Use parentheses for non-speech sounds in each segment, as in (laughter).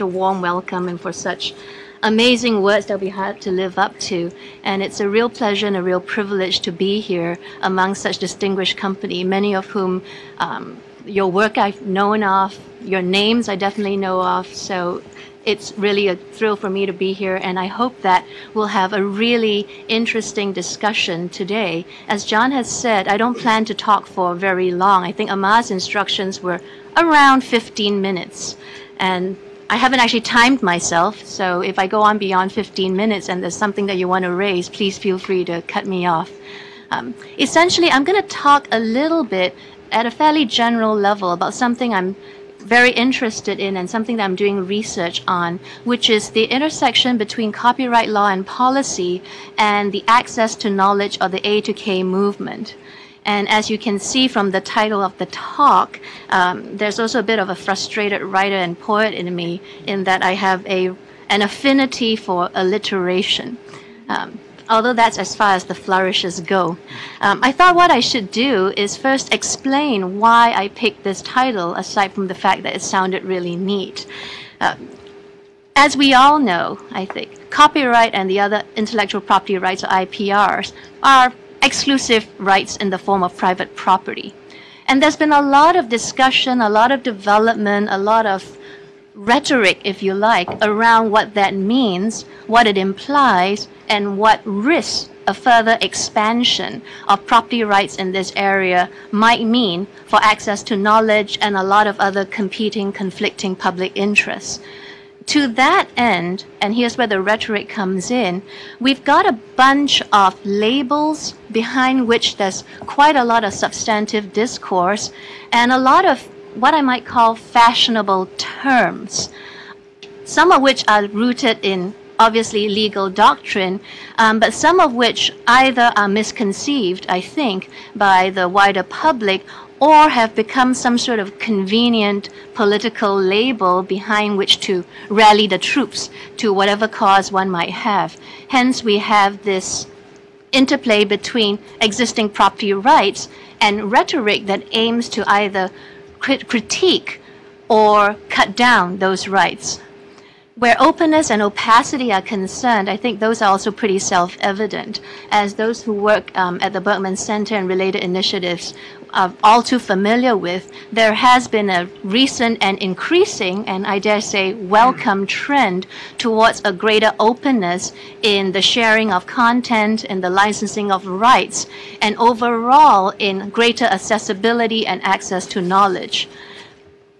a warm welcome and for such amazing words that we had to live up to. And it's a real pleasure and a real privilege to be here among such distinguished company, many of whom um, your work I've known of, your names I definitely know of. So it's really a thrill for me to be here, and I hope that we'll have a really interesting discussion today. As John has said, I don't plan to talk for very long. I think Amar's instructions were around 15 minutes, and I haven't actually timed myself, so if I go on beyond 15 minutes and there's something that you want to raise, please feel free to cut me off. Um, essentially, I'm going to talk a little bit at a fairly general level about something I'm very interested in and something that I'm doing research on, which is the intersection between copyright law and policy and the access to knowledge or the A to K movement. And as you can see from the title of the talk, um, there's also a bit of a frustrated writer and poet in me in that I have a an affinity for alliteration. Um, although that's as far as the flourishes go. Um, I thought what I should do is first explain why I picked this title, aside from the fact that it sounded really neat. Uh, as we all know, I think, copyright and the other intellectual property rights, or IPRs, are exclusive rights in the form of private property. And there's been a lot of discussion, a lot of development, a lot of rhetoric, if you like, around what that means, what it implies, and what risks a further expansion of property rights in this area might mean for access to knowledge and a lot of other competing, conflicting public interests to that end, and here's where the rhetoric comes in, we've got a bunch of labels behind which there's quite a lot of substantive discourse and a lot of what I might call fashionable terms, some of which are rooted in obviously legal doctrine, um, but some of which either are misconceived, I think, by the wider public or have become some sort of convenient political label behind which to rally the troops to whatever cause one might have. Hence, we have this interplay between existing property rights and rhetoric that aims to either crit critique or cut down those rights. Where openness and opacity are concerned, I think those are also pretty self-evident, as those who work um, at the Berkman Center and related initiatives are all too familiar with. There has been a recent and increasing, and I dare say welcome hmm. trend towards a greater openness in the sharing of content and the licensing of rights, and overall in greater accessibility and access to knowledge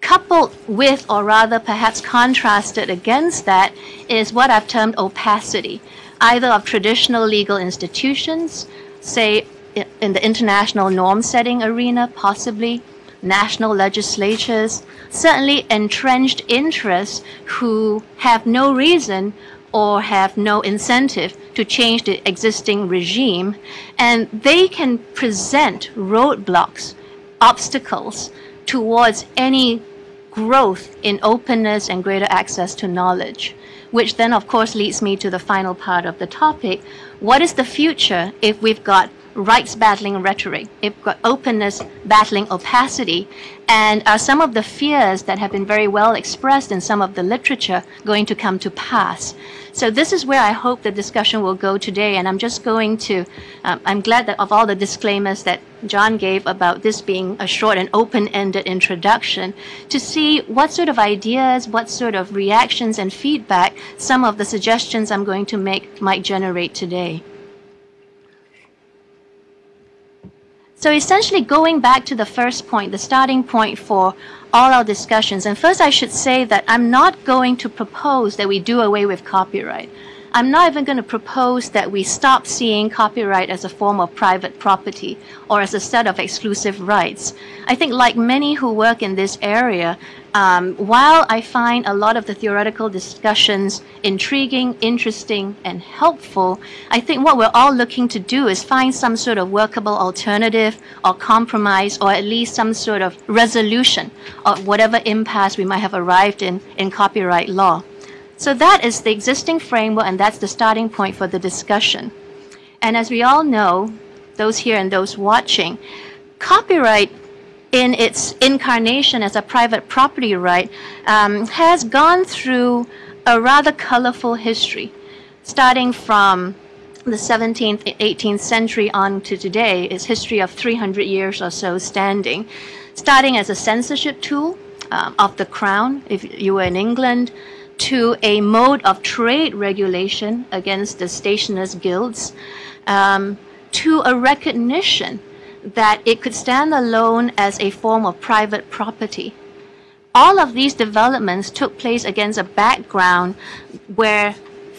coupled with, or rather perhaps contrasted against that, is what I've termed opacity, either of traditional legal institutions, say in the international norm setting arena, possibly national legislatures, certainly entrenched interests who have no reason or have no incentive to change the existing regime, and they can present roadblocks, obstacles towards any growth in openness and greater access to knowledge, which then, of course, leads me to the final part of the topic. What is the future if we've got rights battling rhetoric, got openness battling opacity, and are some of the fears that have been very well expressed in some of the literature going to come to pass? So this is where I hope the discussion will go today, and I'm just going to, um, I'm glad that of all the disclaimers that John gave about this being a short and open-ended introduction, to see what sort of ideas, what sort of reactions and feedback some of the suggestions I'm going to make might generate today. So essentially going back to the first point, the starting point for all our discussions. And first I should say that I'm not going to propose that we do away with copyright. I'm not even going to propose that we stop seeing copyright as a form of private property or as a set of exclusive rights. I think like many who work in this area, um, while I find a lot of the theoretical discussions intriguing, interesting, and helpful, I think what we're all looking to do is find some sort of workable alternative or compromise or at least some sort of resolution of whatever impasse we might have arrived in in copyright law. So that is the existing framework and that's the starting point for the discussion. And as we all know, those here and those watching, copyright in its incarnation as a private property right, um, has gone through a rather colorful history, starting from the 17th, 18th century on to today. Is history of 300 years or so standing, starting as a censorship tool um, of the crown, if you were in England, to a mode of trade regulation against the stationers' guilds, um, to a recognition that it could stand alone as a form of private property. All of these developments took place against a background where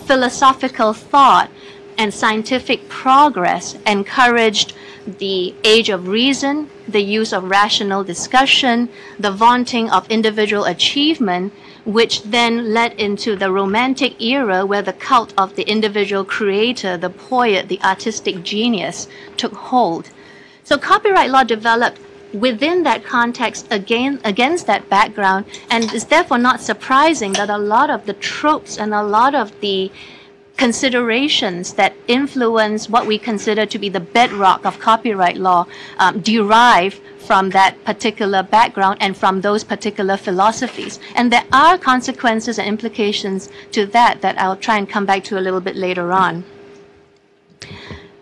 philosophical thought and scientific progress encouraged the age of reason, the use of rational discussion, the vaunting of individual achievement, which then led into the Romantic era where the cult of the individual creator, the poet, the artistic genius took hold. So copyright law developed within that context again against that background and it's therefore not surprising that a lot of the tropes and a lot of the considerations that influence what we consider to be the bedrock of copyright law um, derive from that particular background and from those particular philosophies. And there are consequences and implications to that that I'll try and come back to a little bit later on.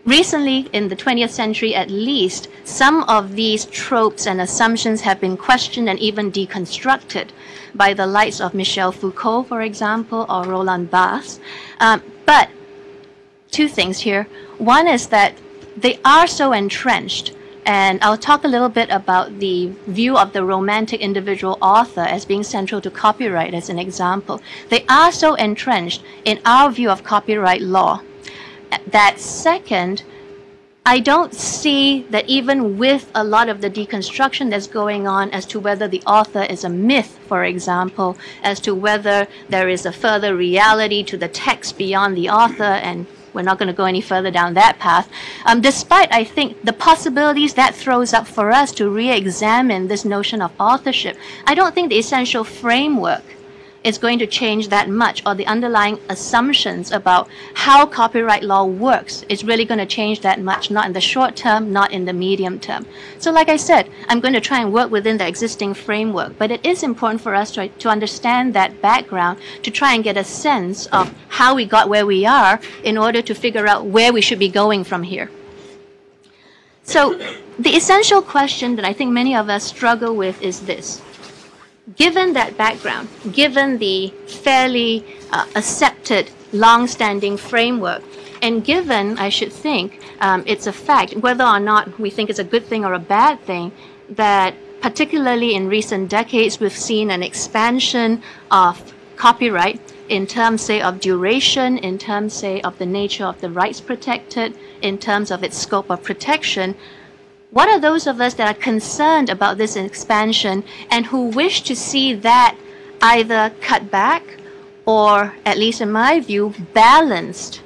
Recently, in the 20th century at least, some of these tropes and assumptions have been questioned and even deconstructed by the likes of Michel Foucault, for example, or Roland Barthes. Um, but two things here. One is that they are so entrenched and I'll talk a little bit about the view of the romantic individual author as being central to copyright as an example. They are so entrenched in our view of copyright law that second, I don't see that even with a lot of the deconstruction that's going on as to whether the author is a myth, for example, as to whether there is a further reality to the text beyond the author, and we're not going to go any further down that path. Um, despite, I think, the possibilities that throws up for us to re examine this notion of authorship, I don't think the essential framework is going to change that much or the underlying assumptions about how copyright law works is really going to change that much, not in the short term, not in the medium term. So like I said, I'm going to try and work within the existing framework, but it is important for us to, to understand that background to try and get a sense of how we got where we are in order to figure out where we should be going from here. So the essential question that I think many of us struggle with is this given that background, given the fairly uh, accepted long-standing framework, and given, I should think, um, it's a fact, whether or not we think it's a good thing or a bad thing, that particularly in recent decades, we've seen an expansion of copyright in terms, say, of duration, in terms, say, of the nature of the rights protected, in terms of its scope of protection, what are those of us that are concerned about this expansion and who wish to see that either cut back or, at least in my view, balanced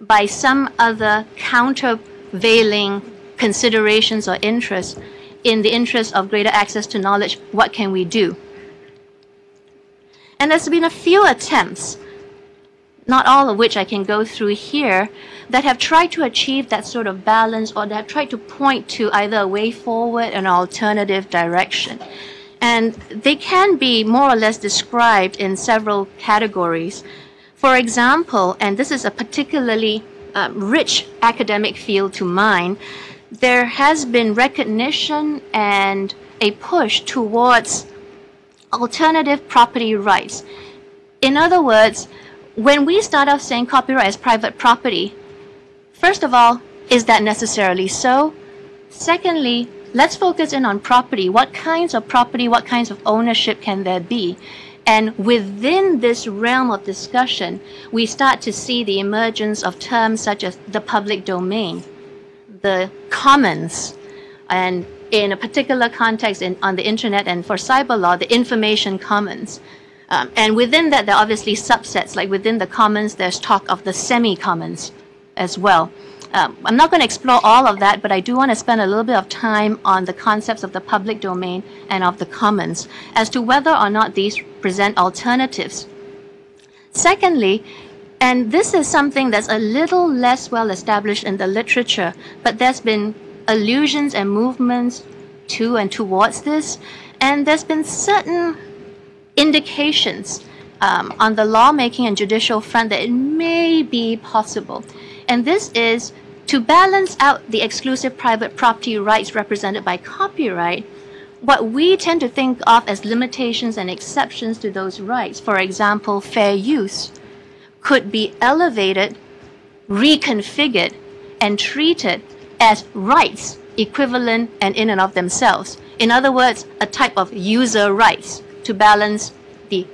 by some other countervailing considerations or interests in the interest of greater access to knowledge, what can we do? And there's been a few attempts not all of which I can go through here, that have tried to achieve that sort of balance or that have tried to point to either a way forward an alternative direction. And they can be more or less described in several categories. For example, and this is a particularly uh, rich academic field to mine, there has been recognition and a push towards alternative property rights. In other words, when we start off saying copyright is private property, first of all, is that necessarily so? Secondly, let's focus in on property. What kinds of property, what kinds of ownership can there be? And within this realm of discussion, we start to see the emergence of terms such as the public domain, the commons, and in a particular context in, on the internet and for cyber law, the information commons. Um, and within that, there are obviously subsets. Like within the commons, there's talk of the semi-commons as well. Um, I'm not going to explore all of that, but I do want to spend a little bit of time on the concepts of the public domain and of the commons as to whether or not these present alternatives. Secondly, and this is something that's a little less well established in the literature, but there's been allusions and movements to and towards this. And there's been certain indications um, on the lawmaking and judicial front that it may be possible. And this is to balance out the exclusive private property rights represented by copyright, what we tend to think of as limitations and exceptions to those rights, for example, fair use, could be elevated, reconfigured, and treated as rights equivalent and in and of themselves. In other words, a type of user rights to balance the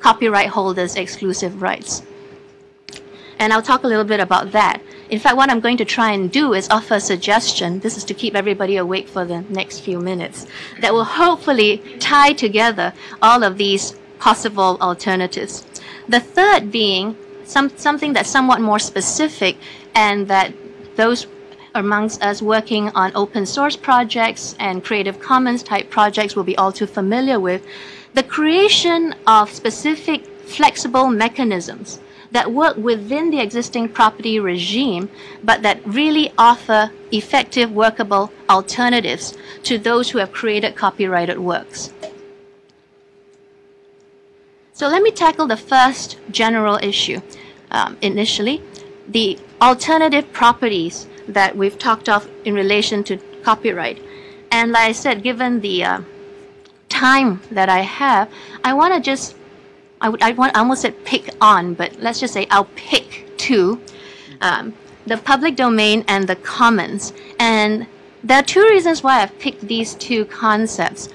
copyright holder's exclusive rights. And I'll talk a little bit about that. In fact, what I'm going to try and do is offer a suggestion. This is to keep everybody awake for the next few minutes. That will hopefully tie together all of these possible alternatives. The third being some, something that's somewhat more specific and that those amongst us working on open source projects and Creative Commons type projects will be all too familiar with, the creation of specific flexible mechanisms that work within the existing property regime, but that really offer effective, workable alternatives to those who have created copyrighted works. So let me tackle the first general issue um, initially, the alternative properties that we've talked of in relation to copyright. And like I said, given the uh, time that I have, I want to just, I, would, I, want, almost said pick on, but let's just say I'll pick two um, the public domain and the commons. And there are two reasons why I've picked these two concepts.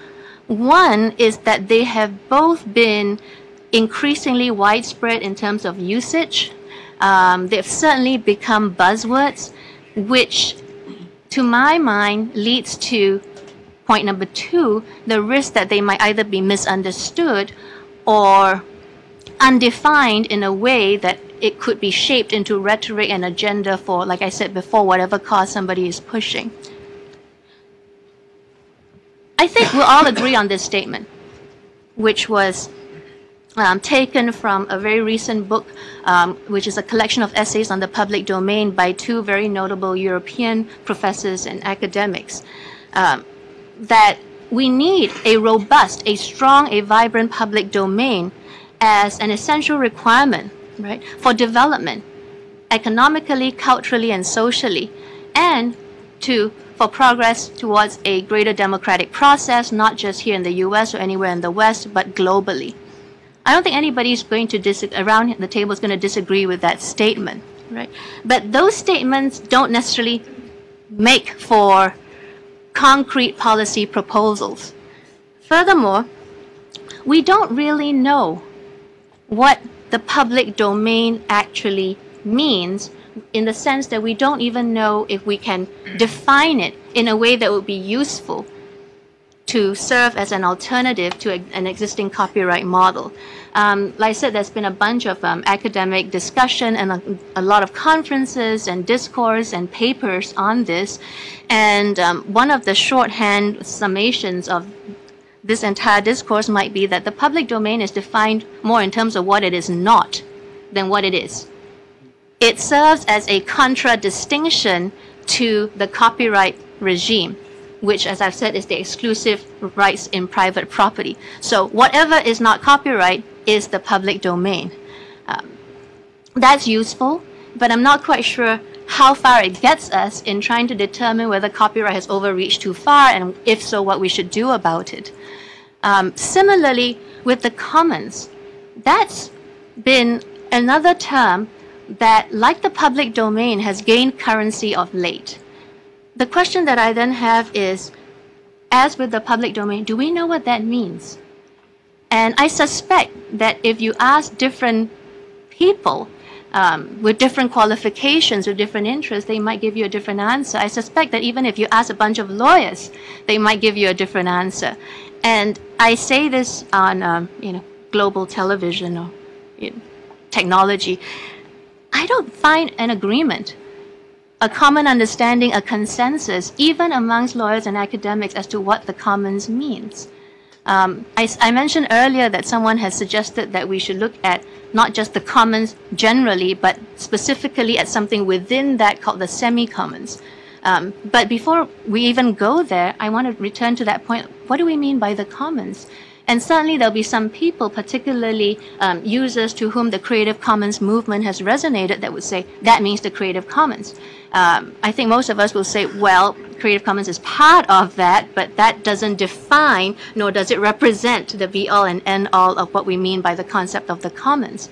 One is that they have both been increasingly widespread in terms of usage. Um, they've certainly become buzzwords which to my mind leads to point number two, the risk that they might either be misunderstood or undefined in a way that it could be shaped into rhetoric and agenda for, like I said before, whatever cause somebody is pushing. I think we'll all agree on this statement, which was um, taken from a very recent book, um, which is a collection of essays on the public domain by two very notable European professors and academics, um, that we need a robust, a strong, a vibrant public domain as an essential requirement, right, for development, economically, culturally, and socially, and to for progress towards a greater democratic process, not just here in the U.S. or anywhere in the West, but globally. I don't think anybody's going to dis- around the table is going to disagree with that statement, right? But those statements don't necessarily make for concrete policy proposals. Furthermore, we don't really know what the public domain actually means in the sense that we don't even know if we can define it in a way that would be useful to serve as an alternative to a, an existing copyright model. Um, like I said, there's been a bunch of um, academic discussion and a, a, lot of conferences and discourse and papers on this. And um, one of the shorthand summations of this entire discourse might be that the public domain is defined more in terms of what it is not than what it is. It serves as a contradistinction to the copyright regime which, as I've said, is the exclusive rights in private property. So whatever is not copyright is the public domain. Um, that's useful, but I'm not quite sure how far it gets us in trying to determine whether copyright has overreached too far, and if so, what we should do about it. Um, similarly, with the commons, that's been another term that, like the public domain, has gained currency of late the question that I then have is, as with the public domain, do we know what that means? And I suspect that if you ask different people um, with different qualifications, with different interests, they might give you a different answer. I suspect that even if you ask a bunch of lawyers, they might give you a different answer. And I say this on, um, you know, global television or you know, technology. I don't find an agreement a common understanding, a consensus, even amongst lawyers and academics as to what the commons means. Um, I, I, mentioned earlier that someone has suggested that we should look at not just the commons generally, but specifically at something within that called the semi-commons. Um, but before we even go there, I want to return to that point. What do we mean by the commons? And certainly there'll be some people, particularly um, users to whom the Creative Commons movement has resonated, that would say that means the Creative Commons. Um, I think most of us will say, well, Creative Commons is part of that, but that doesn't define nor does it represent the be all and end all of what we mean by the concept of the commons.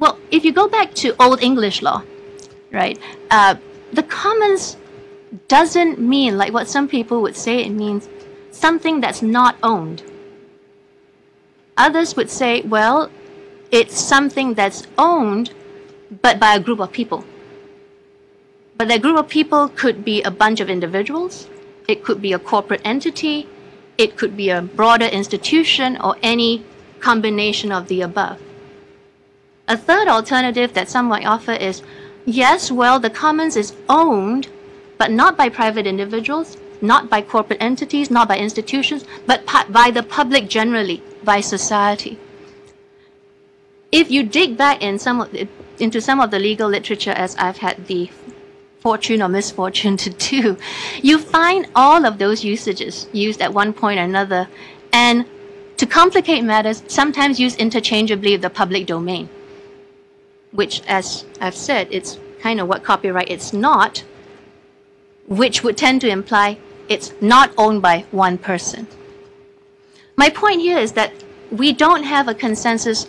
Well, if you go back to Old English law, right, uh, the commons doesn't mean like what some people would say it means something that's not owned. Others would say, well, it's something that's owned, but by a group of people. But that group of people could be a bunch of individuals, it could be a corporate entity, it could be a broader institution, or any combination of the above. A third alternative that some might offer is yes, well, the commons is owned, but not by private individuals, not by corporate entities, not by institutions, but by the public generally by society. If you dig back in some the, into some of the legal literature, as I've had the fortune or misfortune (laughs) to do, you find all of those usages used at one point or another, and to complicate matters, sometimes used interchangeably with the public domain, which, as I've said, it's kind of what copyright is not, which would tend to imply it's not owned by one person. My point here is that we don't have a consensus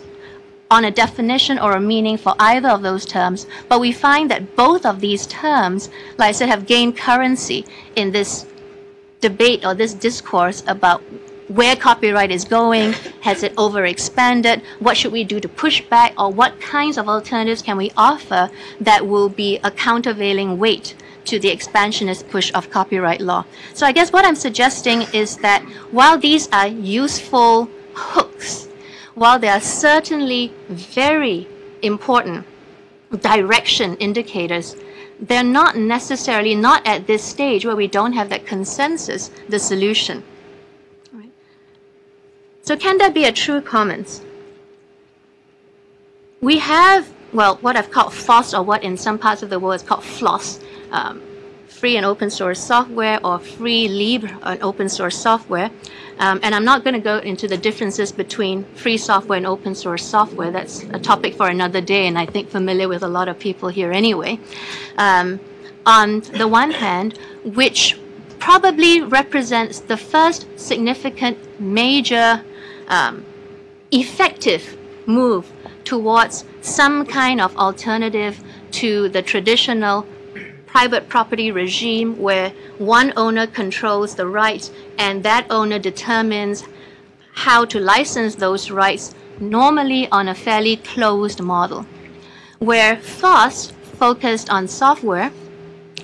on a definition or a meaning for either of those terms, but we find that both of these terms, like I said, have gained currency in this debate or this discourse about where copyright is going, has it overexpanded, what should we do to push back, or what kinds of alternatives can we offer that will be a countervailing weight to the expansionist push of copyright law. So I guess what I'm suggesting is that while these are useful hooks, while they are certainly very important direction indicators, they're not necessarily, not at this stage where we don't have that consensus, the solution. So can there be a true commons? We have, well, what I've called FOSS, or what in some parts of the world is called FLOSS, um, free and open source software or free libre and open source software. Um, and I'm not going to go into the differences between free software and open source software. That's a topic for another day, and I think familiar with a lot of people here anyway. Um, on the one hand, which probably represents the first significant major um, effective move towards some kind of alternative to the traditional private property regime where one owner controls the rights and that owner determines how to license those rights, normally on a fairly closed model. Where FOSS focused on software,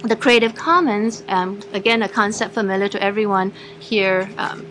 the Creative Commons, um, again, a concept familiar to everyone here, um,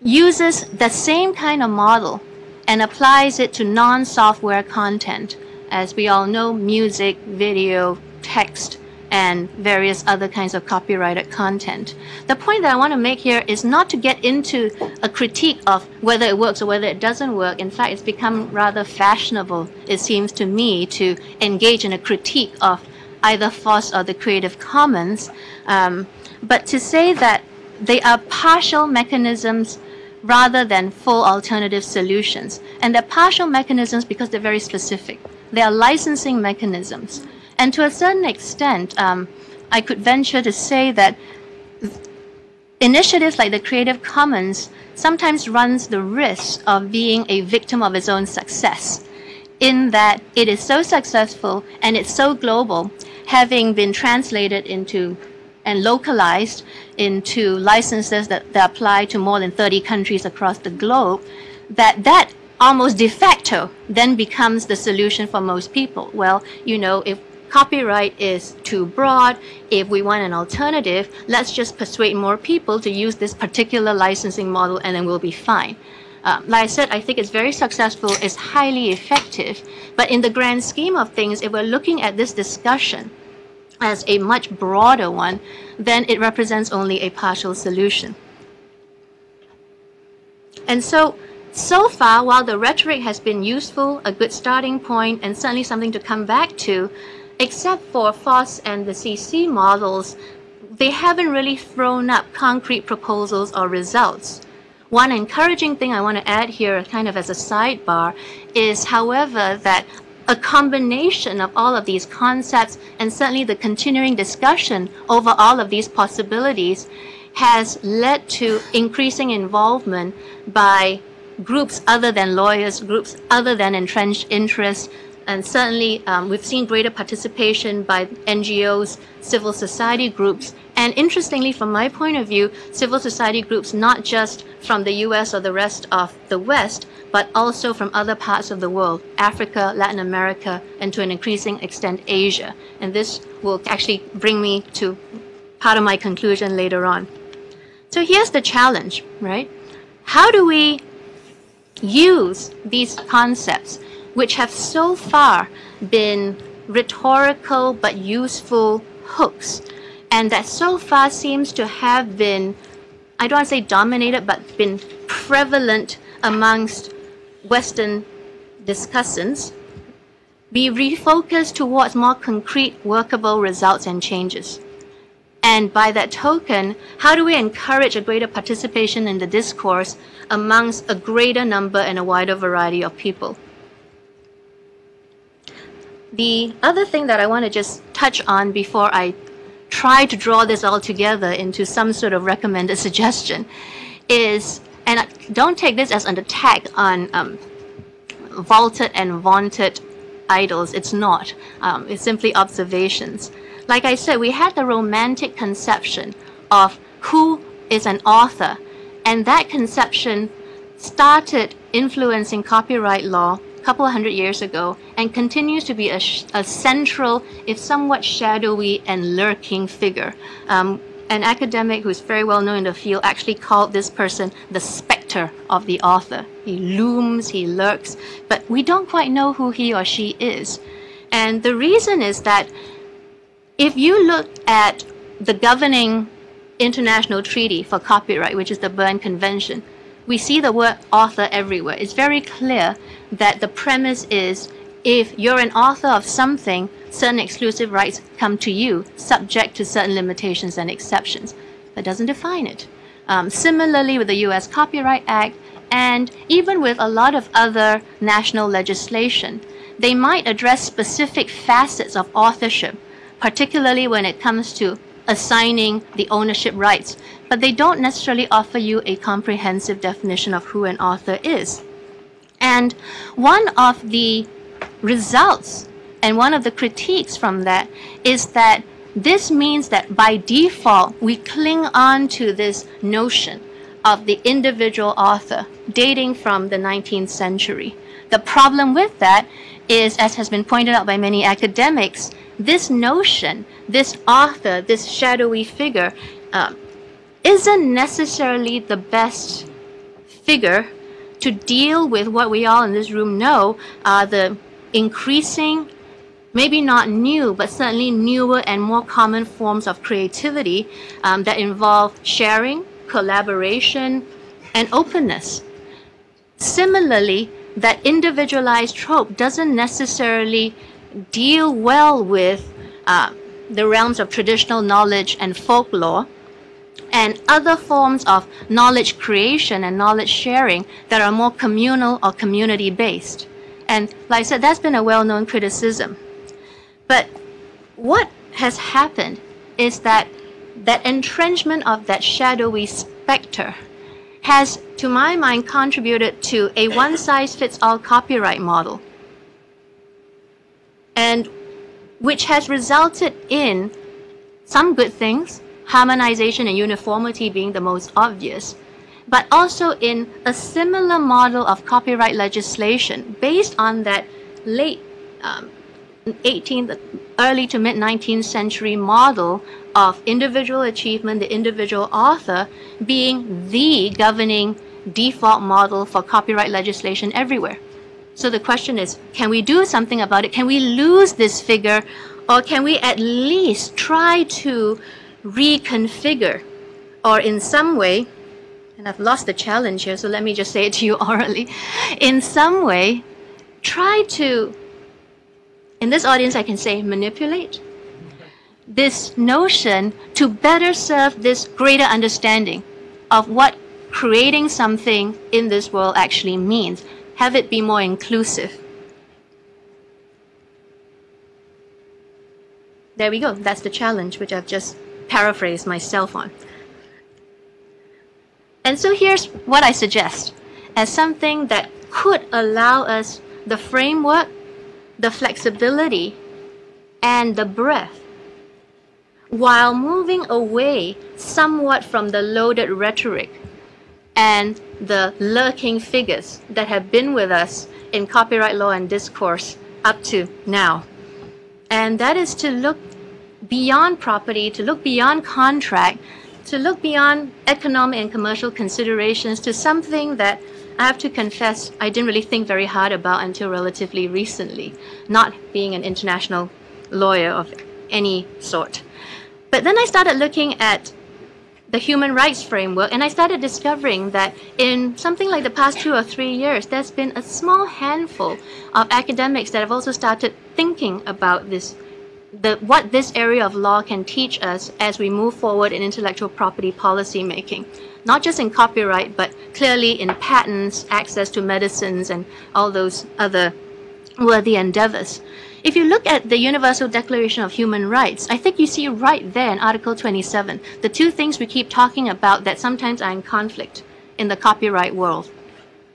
uses the same kind of model and applies it to non software content. As we all know, music, video, text, and various other kinds of copyrighted content. The point that I want to make here is not to get into a critique of whether it works or whether it doesn't work. In fact, it's become rather fashionable, it seems to me, to engage in a critique of either FOSS or the Creative Commons. Um, but to say that they are partial mechanisms rather than full alternative solutions. And they're partial mechanisms because they're very specific. They are licensing mechanisms. And to a certain extent, um, I could venture to say that initiatives like the Creative Commons sometimes runs the risk of being a victim of its own success in that it is so successful and it's so global, having been translated into and localized into licenses that, that apply to more than 30 countries across the globe, that that almost de facto then becomes the solution for most people. Well, you know, if copyright is too broad. If we want an alternative, let's just persuade more people to use this particular licensing model and then we'll be fine. Uh, like I said, I think it's very successful, it's highly effective. But in the grand scheme of things, if we're looking at this discussion as a much broader one, then it represents only a partial solution. And so, so far, while the rhetoric has been useful, a good starting point, and certainly something to come back to, except for FOSS and the CC models, they haven't really thrown up concrete proposals or results. One encouraging thing I want to add here, kind of as a sidebar, is, however, that a combination of all of these concepts and certainly the continuing discussion over all of these possibilities has led to increasing involvement by groups other than lawyers, groups other than entrenched interests, and certainly um, we've seen greater participation by NGOs, civil society groups, and interestingly, from my point of view, civil society groups not just from the US or the rest of the West, but also from other parts of the world, Africa, Latin America, and to an increasing extent, Asia. And this will actually bring me to part of my conclusion later on. So here's the challenge, right? How do we use these concepts, which have so far been rhetorical but useful hooks, and that so far seems to have been, I don't want to say dominated, but been prevalent amongst Western discussants, be refocused towards more concrete, workable results and changes. And by that token, how do we encourage a greater participation in the discourse amongst a greater number and a wider variety of people? The other thing that I want to just touch on before I try to draw this all together into some sort of recommended (laughs) suggestion is, and don't take this as an attack on um, vaulted and vaunted idols. It's not. Um, it's simply observations like I said, we had the romantic conception of who is an author, and that conception started influencing copyright law couple hundred years ago and continues to be a, a central, if somewhat shadowy and lurking figure. Um, an academic who's very well known in the field actually called this person the specter of the author. He looms, he lurks, but we don't quite know who he or she is. And the reason is that if you look at the governing international treaty for copyright, which is the Berne Convention, we see the word author everywhere. It's very clear that the premise is if you're an author of something, certain exclusive rights come to you, subject to certain limitations and exceptions. That doesn't define it. Um, similarly, with the US Copyright Act, and even with a lot of other national legislation, they might address specific facets of authorship particularly when it comes to assigning the ownership rights, but they don't necessarily offer you a comprehensive definition of who an author is. And one of the results and one of the critiques from that is that this means that by default, we cling on to this notion of the individual author dating from the 19th century. The problem with that is, as has been pointed out by many academics, this notion, this author, this shadowy figure, uh, isn't necessarily the best figure to deal with what we all in this room know are the increasing, maybe not new, but certainly newer and more common forms of creativity um, that involve sharing, collaboration, and openness. Similarly, that individualized trope doesn't necessarily deal well with uh, the realms of traditional knowledge and folklore and other forms of knowledge creation and knowledge sharing that are more communal or community based. And like I said, that's been a well known criticism. But what has happened is that that entrenchment of that shadowy specter has, to my mind, contributed to a one size fits all copyright model and which has resulted in some good things, harmonization and uniformity being the most obvious, but also in a similar model of copyright legislation based on that late um, 18th, early to mid 19th century model of individual achievement, the individual author being the governing default model for copyright legislation everywhere. So the question is, can we do something about it? Can we lose this figure or can we at least try to reconfigure or in some way, and I've lost the challenge here, so let me just say it to you (laughs) orally, in some way, try to In this audience, I can say manipulate. This notion to better serve this greater understanding of what creating something in this world actually means. Have it be more inclusive. There we go. That's the challenge, which I've just paraphrased myself on. And so here's what I suggest as something that could allow us the framework, the flexibility, and the breadth while moving away somewhat from the loaded rhetoric and the lurking figures that have been with us in copyright law and discourse up to now. And that is to look beyond property, to look beyond contract, to look beyond economic and commercial considerations to something that I have to confess I didn't really think very hard about until relatively recently, not being an international lawyer of any sort. But then I started looking at the human rights framework, and I started discovering that in something like the past two or three years, there's been a small handful of academics that have also started thinking about this, the, what this area of law can teach us as we move forward in intellectual property policy making. Not just in copyright, but clearly in patents, access to medicines, and all those other worthy endeavors. If you look at the Universal Declaration of Human Rights, I think you see right there in Article 27 the two things we keep talking about that sometimes are in conflict in the copyright world.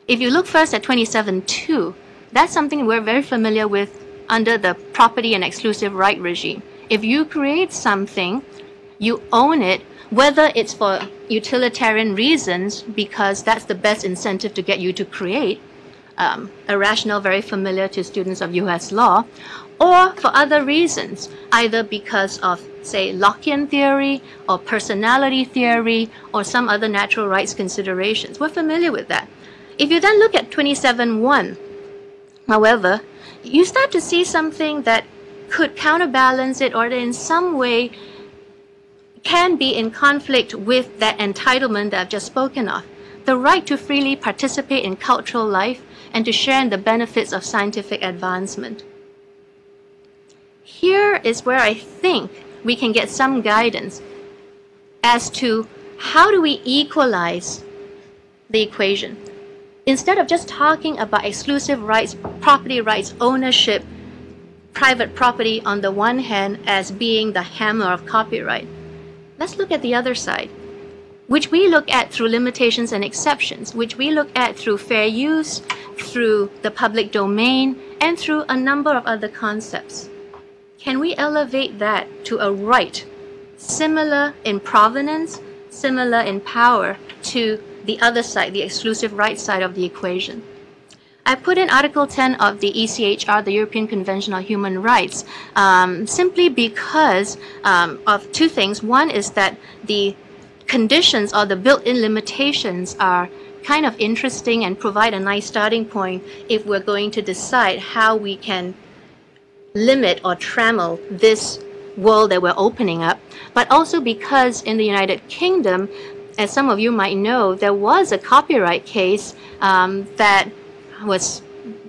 If you look first at 27.2, that's something we're very familiar with under the property and exclusive right regime. If you create something, you own it, whether it's for utilitarian reasons, because that's the best incentive to get you to create, um, a rationale very familiar to students of US law, or for other reasons, either because of, say, Lockean theory or personality theory or some other natural rights considerations. We're familiar with that. If you then look at 27.1, however, you start to see something that could counterbalance it or that in some way can be in conflict with that entitlement that I've just spoken of. The right to freely participate in cultural life and to share in the benefits of scientific advancement. Here is where I think we can get some guidance as to how do we equalize the equation. Instead of just talking about exclusive rights, property rights, ownership, private property on the one hand as being the hammer of copyright, let's look at the other side which we look at through limitations and exceptions, which we look at through fair use, through the public domain, and through a number of other concepts. Can we elevate that to a right similar in provenance, similar in power to the other side, the exclusive right side of the equation? I put in Article 10 of the ECHR, the European Convention on Human Rights, um, simply because um, of two things. One is that the conditions or the built-in limitations are kind of interesting and provide a nice starting point if we're going to decide how we can limit or trammel this world that we're opening up, but also because in the United Kingdom, as some of you might know, there was a copyright case um, that was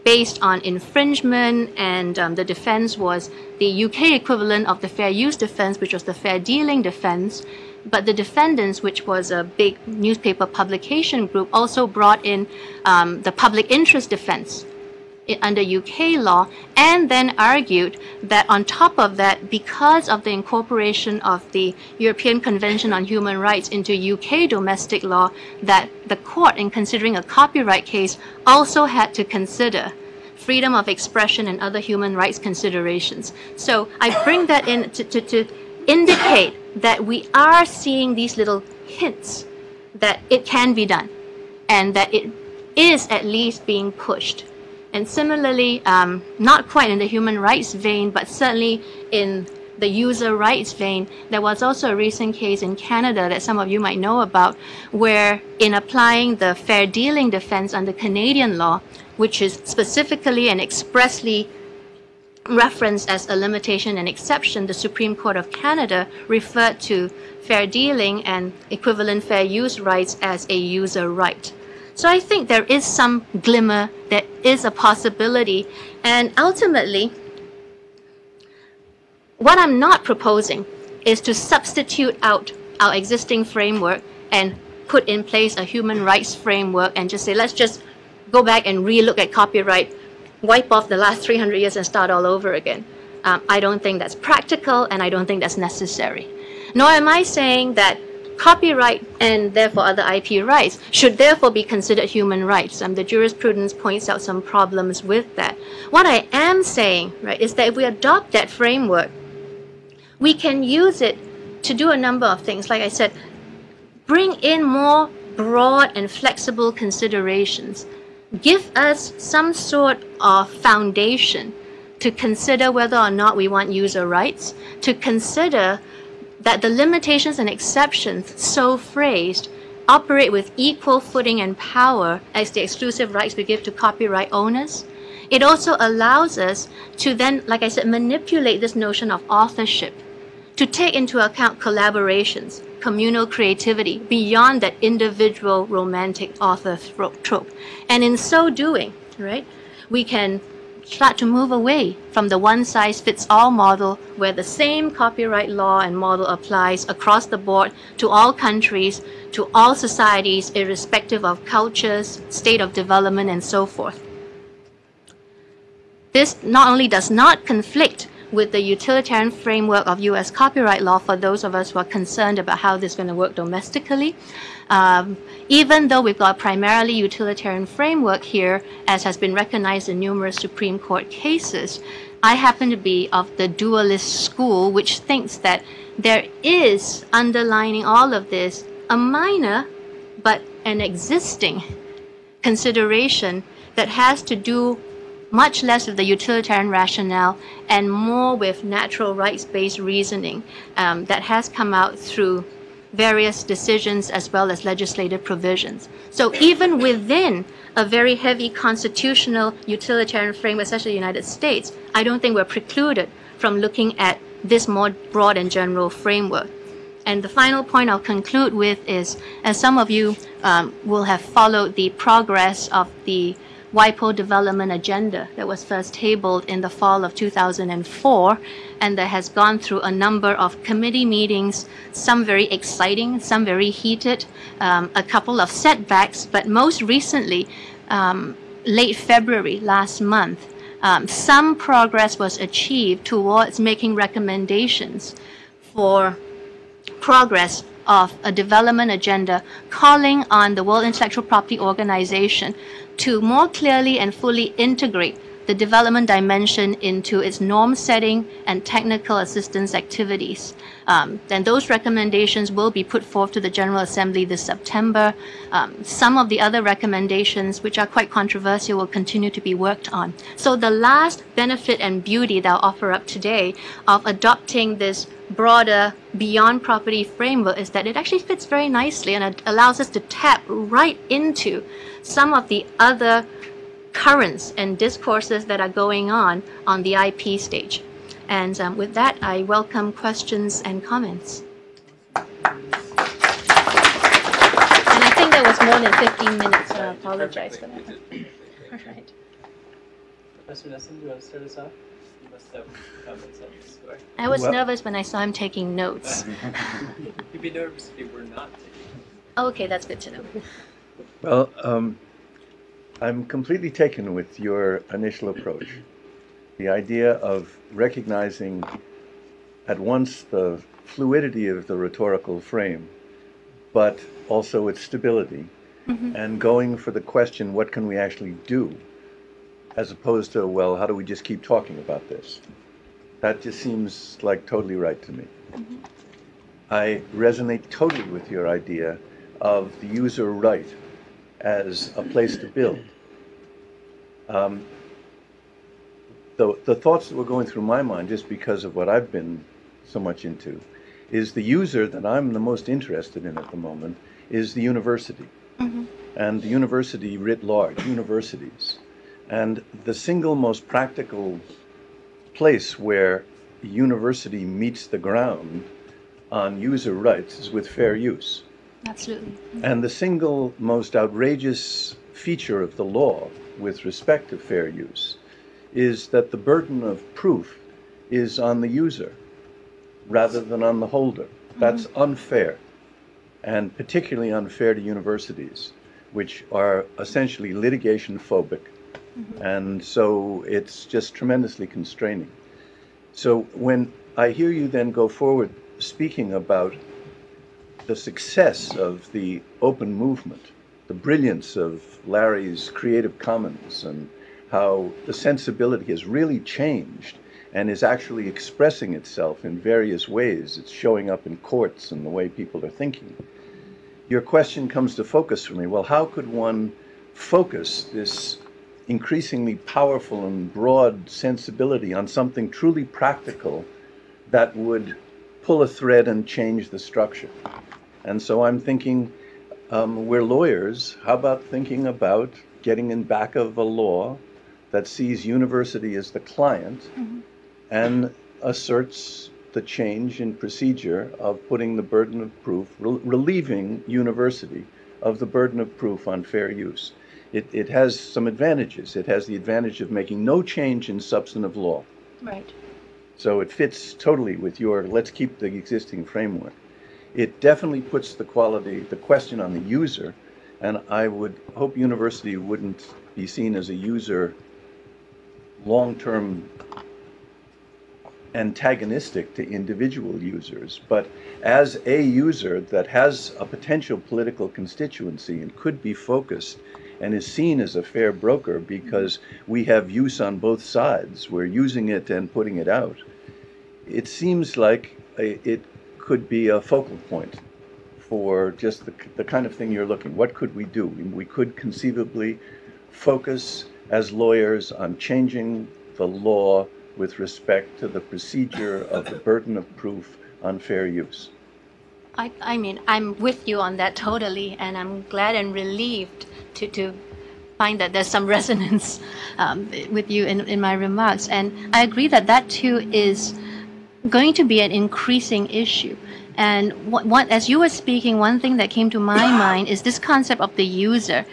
based on infringement, and um, the defense was the UK equivalent of the fair use defense, which was the fair dealing defense. But the defendants, which was a big newspaper publication group, also brought in um, the public interest defense under UK law, and then argued that on top of that, because of the incorporation of the European Convention on Human Rights into UK domestic law, that the court, in considering a copyright case, also had to consider freedom of expression and other human rights considerations. So I bring that in to, to, to indicate that we are seeing these little hints that it can be done and that it is at least being pushed. And similarly, um, not quite in the human rights vein, but certainly in the user rights vein, there was also a recent case in Canada that some of you might know about, where in applying the fair dealing defense under Canadian law, which is specifically and expressly referenced as a limitation and exception, the Supreme Court of Canada referred to fair dealing and equivalent fair use rights as a user right. So I think there is some glimmer, there is a possibility, and ultimately, What I'm not proposing is to substitute out our existing framework and put in place a human rights framework and just say, let's just go back and relook at copyright, wipe off the last 300 years and start all over again. Um, I don't think that's practical and I don't think that's necessary. Nor am I saying that copyright and therefore other IP rights should therefore be considered human rights. Um, the jurisprudence points out some problems with that. What I am saying, right, is that if we adopt that framework, we can use it to do a number of things. Like I said, bring in more broad and flexible considerations. Give us some sort of foundation to consider whether or not we want user rights, to consider that the limitations and exceptions so phrased operate with equal footing and power as the exclusive rights we give to copyright owners. It also allows us to then, like I said, manipulate this notion of authorship to take into account collaborations, communal creativity beyond that individual romantic author trope. And in so doing, right, we can start to move away from the one size fits all model where the same copyright law and model applies across the board to all countries, to all societies, irrespective of cultures, state of development, and so forth. This not only does not conflict with the utilitarian framework of US copyright law for those of us who are concerned about how this is going to work domestically. Um, even though we've got a primarily utilitarian framework here, as has been recognized in numerous Supreme Court cases, I happen to be of the dualist school, which thinks that there is underlining all of this a minor but an existing consideration that has to do much less with the utilitarian rationale and more with natural rights-based reasoning um, that has come out through various decisions as well as legislative provisions. So even within a very heavy constitutional utilitarian framework, such as the United States, I don't think we're precluded from looking at this more broad and general framework. And the final point I'll conclude with is, as some of you um, will have followed the progress of the WIPO development agenda that was first tabled in the fall of 2004 and that has gone through a number of committee meetings, some very exciting, some very heated, um, a couple of setbacks, but most recently, um, late February last month, um, some progress was achieved towards making recommendations for progress of a development agenda calling on the World Intellectual Property Organization to more clearly and fully integrate the development dimension into its norm setting and technical assistance activities. Um, then those recommendations will be put forth to the General Assembly this September. Um, some of the other recommendations, which are quite controversial, will continue to be worked on. So the last benefit and beauty that I'll offer up today of adopting this broader beyond property framework is that it actually fits very nicely and it allows us to tap right into some of the other currents and discourses that are going on on the IP stage. And um, with that, I welcome questions and comments. And I think that was more than 15 minutes, so I apologize for that. (laughs) All right. Professor Nesson, do you want to start us off? You must have on this score. I was Well- nervous when I saw him taking notes. (laughs) You'd be nervous if you were not taking. Okay, that's good to know. Well, um, I'm completely taken with your initial approach. The idea of recognizing at once the fluidity of the rhetorical frame, but also its stability, and going for the question, what can we actually do? As opposed to, well, how do we just keep talking about this? That just seems like totally right to me. I resonate totally with your idea of the user right as a place to build. Um, the, the thoughts that were going through my mind, just because of what I've been so much into, is the user that I'm the most interested in at the moment is the university. And the university writ large, universities. And the single most practical place where a university meets the ground on user rights is with fair use. Absolutely. And the single most outrageous feature of the law with respect to fair use is that the burden of proof is on the user. rather than on the holder. Mm-hmm. That's unfair, and particularly unfair to universities, which are essentially litigation phobic. Mm-hmm. And so it's just tremendously constraining. So when I hear you then go forward speaking about the success of the open movement, the brilliance of Larry's Creative Commons, and how the sensibility has really changed and is actually expressing itself in various ways. It's showing up in courts and the way people are thinking. Your question comes to focus for me. Well, how could one focus this increasingly powerful and broad sensibility on something truly practical that would pull a thread and change the structure? And so I'm thinking, um, we're lawyers. How about thinking about getting in back of a law that sees university as the client and asserts the change in procedure of putting the burden of proof, rel- relieving university of the burden of proof on fair use. It, it has some advantages. It has the advantage of making no change in substantive law. Right. So it fits totally with your let's keep the existing framework. It definitely puts the quality, the question on the user, and I would hope university wouldn't be seen as a user long-term antagonistic to individual users, but as a user that has a potential political constituency and could be focused and is seen as a fair broker because we have use on both sides. We're using it and putting it out. It seems like it could be a focal point for just the, the kind of thing you're looking. What could we do? We could conceivably focus as lawyers on changing the law with respect to the procedure of the burden of proof on fair use. I, I mean, I'm with you on that totally, and I'm glad and relieved to, to find that there's some (laughs) resonance um, with you in, in my remarks. And I agree that that too is going to be an increasing issue. And what, what, as you were speaking, one thing that came to my (coughs) mind is this concept of the user.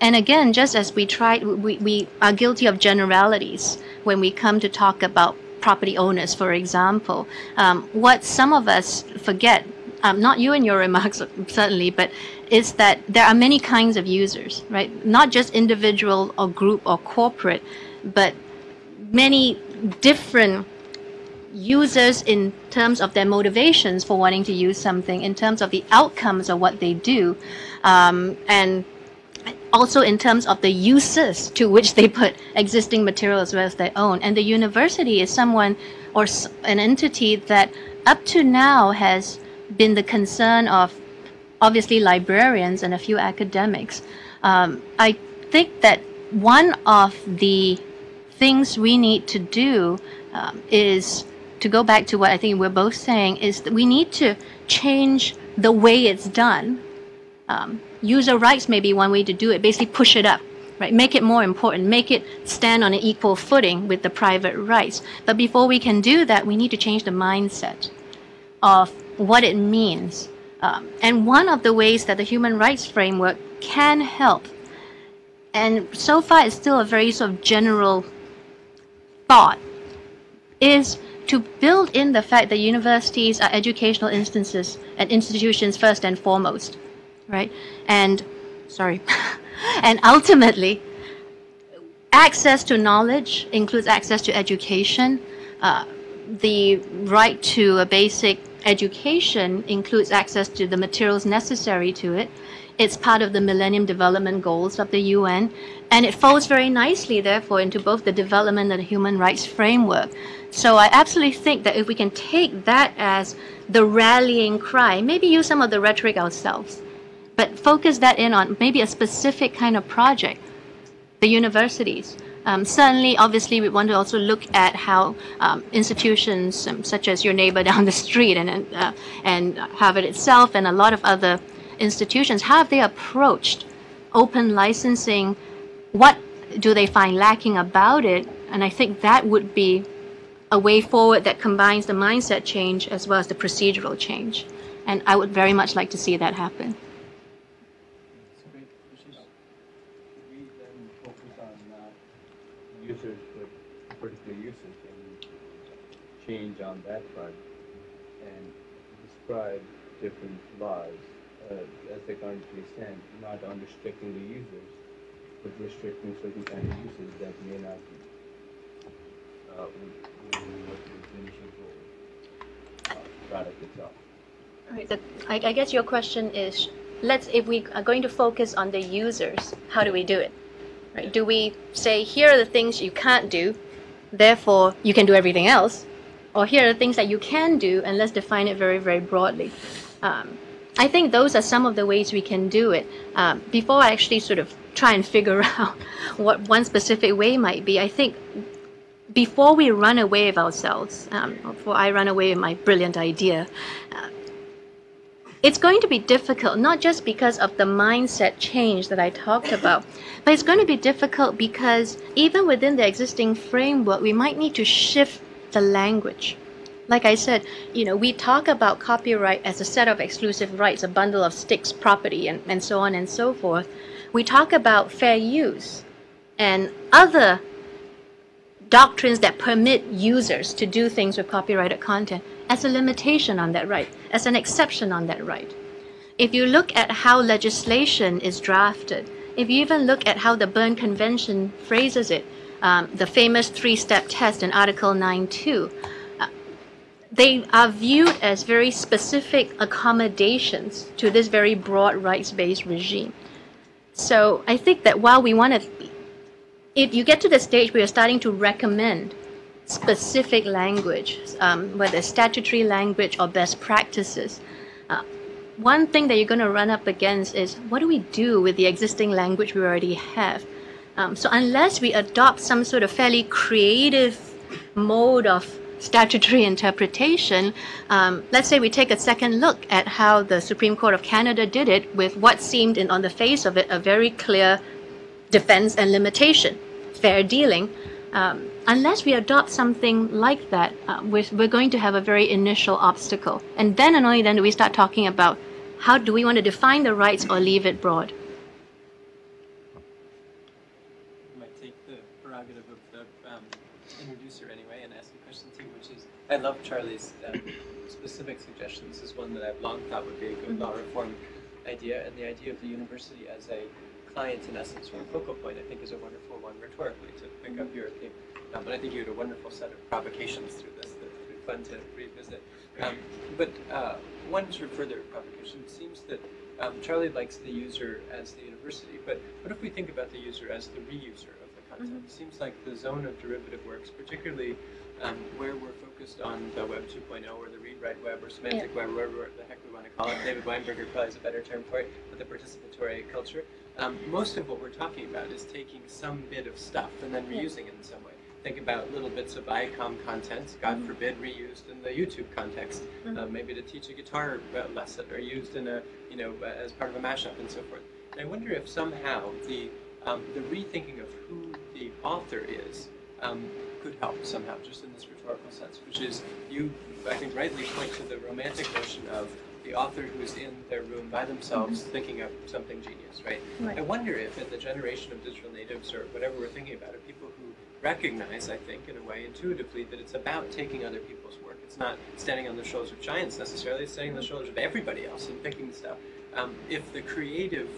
And again, just as we tried, we, we are guilty of generalities when we come to talk about property owners, for example. Um, what some of us forget, um, not you in your remarks certainly, but is that there are many kinds of users, right? Not just individual or group or corporate, but many different users in terms of their motivations for wanting to use something, in terms of the outcomes of what they do, um, and also in terms of the uses to which they put existing material as well as their own. And the university is someone or an entity that up to now has been the concern of obviously librarians and a few academics. Um, I think that one of the things we need to do um, is to go back to what I think we're both saying is that we need to change the way it's done. Um, user rights may be one way to do it. Basically, push it up, right? Make it more important. Make it stand on an equal footing with the private rights. But before we can do that, we need to change the mindset of what it means. Um, and one of the ways that the human rights framework can help, and so far it's still a very sort of general thought, is to build in the fact that universities are educational instances and institutions first and foremost, right? And sorry, (laughs) and ultimately, access to knowledge includes access to education. Uh, the right to a basic education includes access to the materials necessary to it. It's part of the Millennium Development Goals of the UN, and it falls very nicely, therefore, into both the development and the human rights framework. So I absolutely think that if we can take that as the rallying cry, maybe use some of the rhetoric ourselves, but focus that in on maybe a specific kind of project, the universities. Um, certainly, obviously, we want to also look at how um, institutions um, such as your neighbor (laughs) down the street and and, uh, and Harvard itself and a lot of other institutions, how have they approached open licensing? What do they find lacking about it? And I think that would be a way forward that combines the mindset change as well as the procedural change. And I would very much like to see that happen. It's great. Ashish? we then focus on uh, users with particular uses and change on that front. and describe different laws uh, as they currently stand, not on restricting the users, but restricting certain kind of uses that may not be uh, within the uh, product itself. I, I guess your question is, let's if we are going to focus on the users, how do we do it? Right? Do we say here are the things you can't do, therefore you can do everything else, or here are the things that you can do, and let's define it very very broadly. Um, I think those are some of the ways we can do it. Um, before I actually sort of try and figure (laughs) out what one specific way might be, I think before we run away of ourselves, um, before I run away with my brilliant idea, uh, it's going to be difficult, not just because of the mindset change that I talked about, but it's going to be difficult because even within the existing framework, we might need to shift the language. Like I said, you know, we talk about copyright as a set of exclusive rights, a bundle of sticks property, and, and so on and so forth. We talk about fair use and other doctrines that permit users to do things with copyrighted content as a limitation on that right, as an exception on that right. If you look at how legislation is drafted, if you even look at how the Berne Convention phrases it, um, the famous three step test in Article 9.2, uh, they are viewed as very specific accommodations to this very broad rights based regime. So I think that while we want to, if you get to the stage where you're starting to recommend specific language, um, whether statutory language or best practices, uh, one thing that you're going to run up against is what do we do with the existing language we already have? Um, so unless we adopt some sort of fairly creative mode of statutory (laughs) interpretation, um, let's say we take a second look at how the Supreme Court of Canada did it with what seemed, in, on the face of it, a very clear defense and limitation, fair dealing. Um, unless we adopt something like that, uh, we're, we're going to have a very initial obstacle. And then and only then do we start talking about how do we want to define the rights or leave it broad. I might take the prerogative of the um, introducer anyway and ask a question too, which is I love Charlie's um, specific suggestion. This is one that I've long thought would be a good law reform idea, and the idea of the university as a client in essence or a focal point, I think, is a wonderful one rhetorically to pick up your theme. Um, but I think you had a wonderful set of provocations through this that would be fun to revisit. Um, but uh, one sort of further provocation seems that um, Charlie likes the user as the university, but what if we think about the user as the reuser of the content? It seems like the zone of derivative works, particularly um, where we're focused on the Web 2.0 or the read-write web or semantic web, whatever the heck we want to call it. David Weinberger probably has a better term for it, but the participatory culture. Um, most of what we're talking about is taking some bit of stuff and then reusing it in some way. Think about little bits of Viacom content, God forbid, reused in the YouTube context, uh, maybe to teach a guitar uh, lesson or used in a, you know, uh, as part of a mashup and so forth. And I wonder if somehow the um, the rethinking of who the author is um, could help somehow, just in this rhetorical sense, which is you, I think, rightly point to the romantic notion of the author who's in their room by themselves thinking up something genius, right? Right. I wonder if in the generation of digital natives or whatever we're thinking about are people who recognize, I think, in a way, intuitively, that it's about taking other people's work. It's not standing on the shoulders of giants necessarily, it's standing on the shoulders of everybody else and picking stuff. Um, if the creative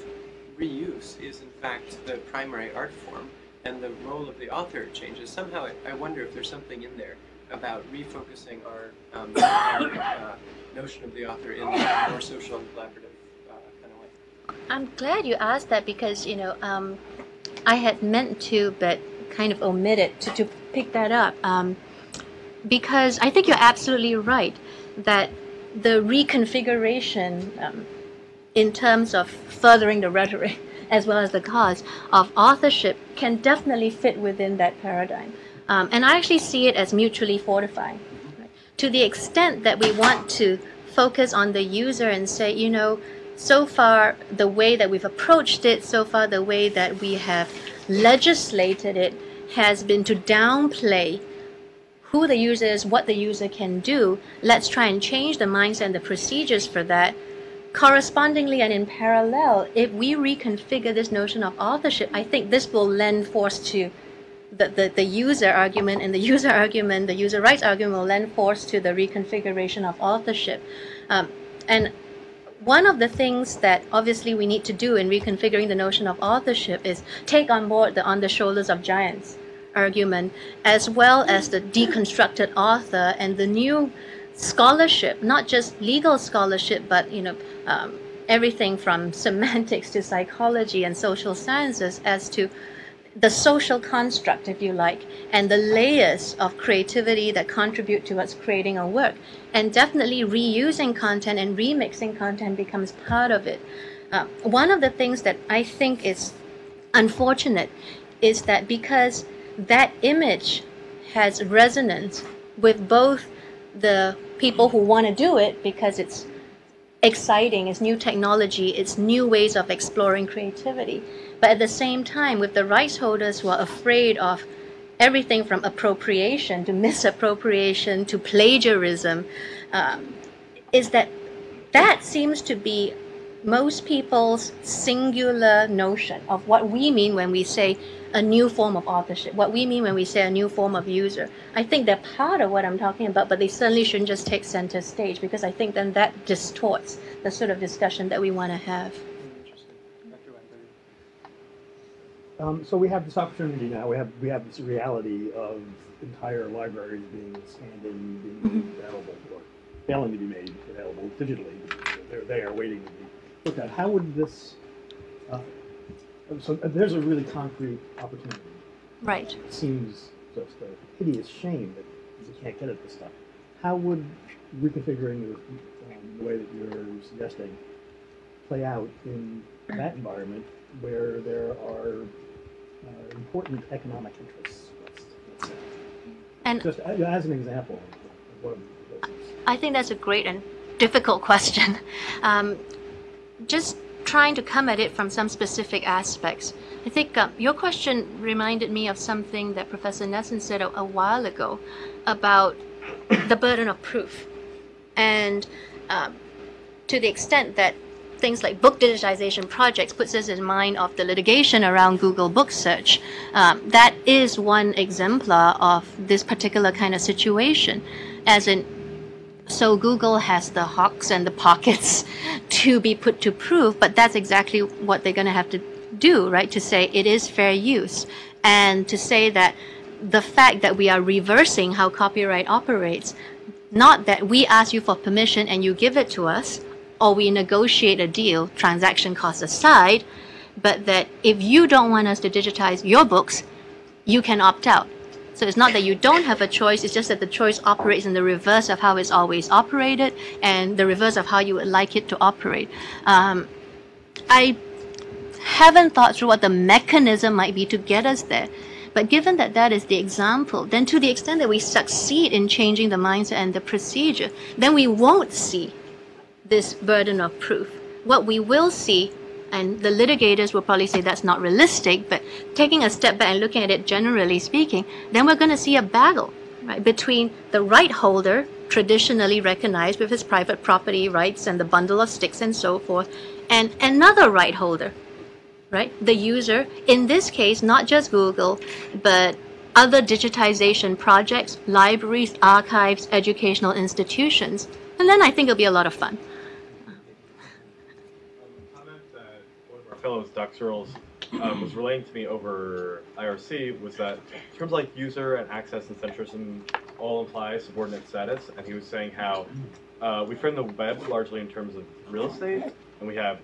reuse is in fact the primary art form and the role of the author changes, somehow I, wonder if there's something in there about refocusing our, um, (coughs) our uh, notion of the author in a more social and collaborative uh, kind of way. I'm glad you asked that because, you know, um, I had meant to, but kind of omitted to, to pick that up. Um, because I think you're absolutely right that the reconfiguration um, in terms of furthering the rhetoric as well as the cause of authorship can definitely fit within that paradigm. Um, and I actually see it as mutually fortifying. To the extent that we want to focus on the user and say, you know, so far the way that we've approached it, so far the way that we have legislated it has been to downplay who the user is, what the user can do. Let's try and change the mindset and the procedures for that. Correspondingly and in parallel, if we reconfigure this notion of authorship, I think this will lend force to the, the, the user argument, and the (laughs) user argument, the user rights argument will lend force to the reconfiguration of authorship. Um, And one of the things that obviously we need to do in reconfiguring the notion of authorship is take on board the on the shoulders of giants argument, as well as the deconstructed author and the new scholarship, not just legal scholarship, but you know, um, everything from (laughs) semantics to psychology and social sciences as to the social construct, if you like, and the layers of creativity that contribute towards creating a work. And definitely reusing content and remixing content becomes part of it. Uh, one of the things that I think is unfortunate is that because that image has resonance with both the people who want to do it because it's exciting, it's new technology, it's new ways of exploring creativity. But at the same time, with the rights holders who are afraid of everything from appropriation to (laughs) misappropriation to plagiarism, um, is that that seems to be most people's singular notion of what we mean when we say a new form of authorship, what we mean when we say a new form of user. I think they're part of what I'm talking about, but they certainly shouldn't just take center stage because I think then that distorts the sort of discussion that we want to have. Interesting. Dr. Weinberger. Um, so we have this opportunity now. We have we have this reality of entire libraries being and being made available, or failing to be made available digitally. They're there, waiting to be looked at. How would this? Uh, so uh, there's a really concrete opportunity. Right. It seems just a hideous shame that we can't get at this stuff. How would reconfiguring the, um, the way that you're suggesting play out in that environment where there are uh, important economic interests? Let's, let's. And Just a- as an example. I think that's a great and difficult question. Um, just trying to come at it from some specific aspects. I think uh, your question reminded me of something that Professor Nesson said a, a while ago about the burden of proof. And um, to the extent that things like book digitization projects puts us in mind of the litigation around Google Book Search. Um, that is one exemplar of this particular kind of situation, as in so Google has the hawks and the pockets (laughs) to be put to proof, but that's exactly what they're going to have to do, right? To say it is fair use and to say that the fact that we are reversing how copyright operates, not that we ask you for permission and you give it to us, or we negotiate a deal, transaction costs aside, but that if you don't want us to digitize your books, you can opt out. So it's not that you don't have a choice, it's just that the choice operates in the reverse of how it's always operated and the reverse of how you would like it to operate. Um, I haven't thought through what the mechanism might be to get us there. But given that that is the example, then to the extent that we succeed in changing the mindset and the procedure, then we won't see this burden of proof. What we will see, and the litigators will probably say that's not realistic, but taking a step back and looking at it generally speaking, then we're going to see a battle right, between the right holder, traditionally recognized with his private property rights and the bundle of sticks and so forth, and another right holder, right, the user. In this case, not just Google, but other digitization projects, libraries, archives, educational institutions. And then I think it'll be a lot of fun. Um, a comment that one of our fellows, Doc Searls, um, was relaying to me over IRC was that terms like user and access and centrism all imply subordinate status, and he was saying how uh, we frame the web largely in terms of real estate, and we have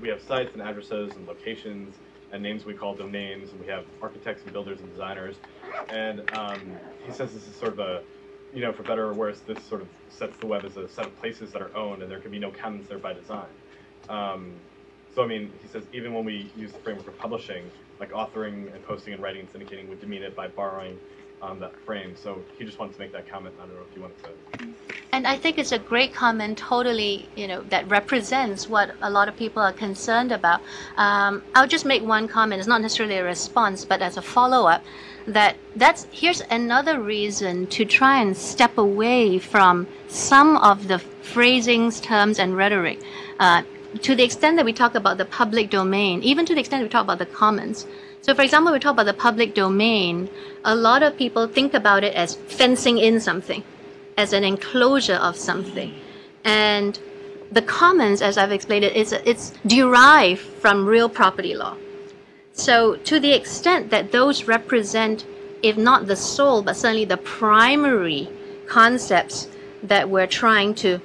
we have sites and addresses and locations and names we call domains, and we have architects and builders and designers, and um, he says this is sort of a you know, for better or worse, this sort of sets the web as a set of places that are owned, and there can be no commons there by design. Um, so, I mean, he says even when we use the framework of publishing, like authoring and posting and writing and syndicating would demean it by borrowing um, that frame. So he just wanted to make that comment. I don't know if you wanted to. And I think it's a great comment, totally, you know, that represents what a lot of people are concerned about. Um, I'll just make one comment. It's not necessarily a response, but as a follow-up, that that's here's another reason to try and step away from some of the phrasings, terms, and rhetoric. Uh, to the extent that we talk about the public domain, even to the extent we talk about the commons. So, for example, we talk about the public domain. A lot of people think about it as fencing in something as an enclosure of something. And the commons, as I've explained it, is it's derived from real property law. So to the extent that those represent, if not the soul, but certainly the primary concepts that we're trying to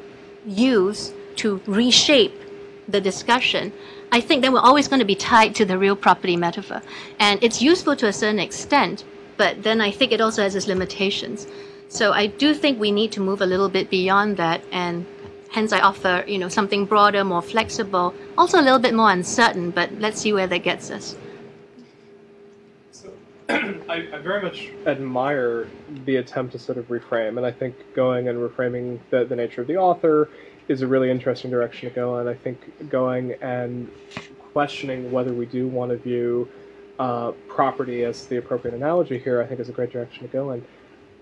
use to reshape the discussion, I think then we're always going to be tied to the real property metaphor. And it's useful to a certain extent, but then I think it also has its limitations. So I do think we need to move a little bit beyond that and hence I offer, you know, something broader, more flexible, also a little bit more uncertain, but let's see where that gets us. So (clears throat) I, I very much admire the attempt to sort of reframe, and I think going and reframing the, the nature of the author is a really interesting direction to go in. I think going and questioning whether we do want to view uh, property as the appropriate analogy here, I think is a great direction to go in.